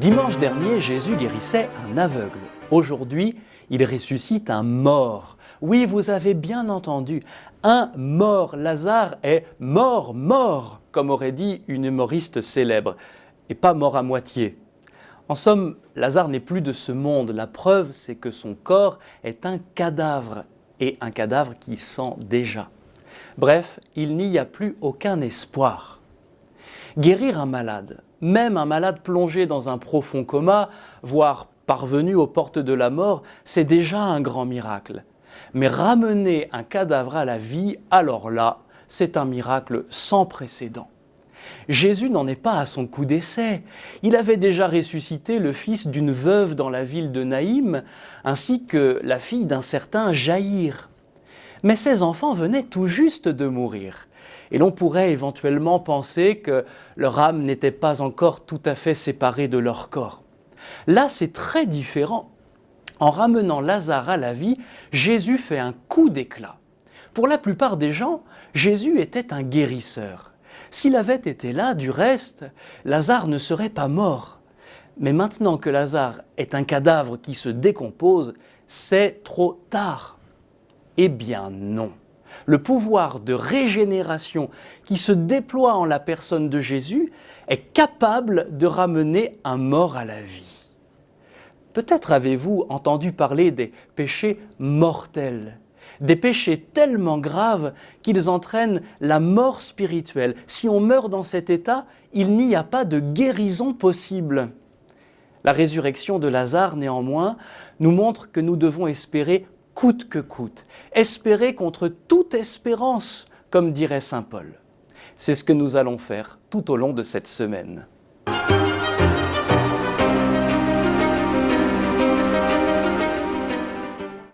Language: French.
Dimanche dernier, Jésus guérissait un aveugle. Aujourd'hui, il ressuscite un mort. Oui, vous avez bien entendu, un mort. Lazare est mort, mort, comme aurait dit une humoriste célèbre, et pas mort à moitié. En somme, Lazare n'est plus de ce monde. La preuve, c'est que son corps est un cadavre, et un cadavre qui sent déjà. Bref, il n'y a plus aucun espoir. Guérir un malade, même un malade plongé dans un profond coma, voire parvenu aux portes de la mort, c'est déjà un grand miracle. Mais ramener un cadavre à la vie, alors là, c'est un miracle sans précédent. Jésus n'en est pas à son coup d'essai. Il avait déjà ressuscité le fils d'une veuve dans la ville de Naïm, ainsi que la fille d'un certain Jaïr. Mais ces enfants venaient tout juste de mourir. Et l'on pourrait éventuellement penser que leur âme n'était pas encore tout à fait séparée de leur corps. Là, c'est très différent. En ramenant Lazare à la vie, Jésus fait un coup d'éclat. Pour la plupart des gens, Jésus était un guérisseur. S'il avait été là, du reste, Lazare ne serait pas mort. Mais maintenant que Lazare est un cadavre qui se décompose, c'est trop tard. Eh bien non. Le pouvoir de régénération qui se déploie en la personne de Jésus est capable de ramener un mort à la vie. Peut-être avez-vous entendu parler des péchés mortels, des péchés tellement graves qu'ils entraînent la mort spirituelle. Si on meurt dans cet état, il n'y a pas de guérison possible. La résurrection de Lazare, néanmoins, nous montre que nous devons espérer coûte que coûte, espérer contre toute espérance, comme dirait Saint Paul. C'est ce que nous allons faire tout au long de cette semaine.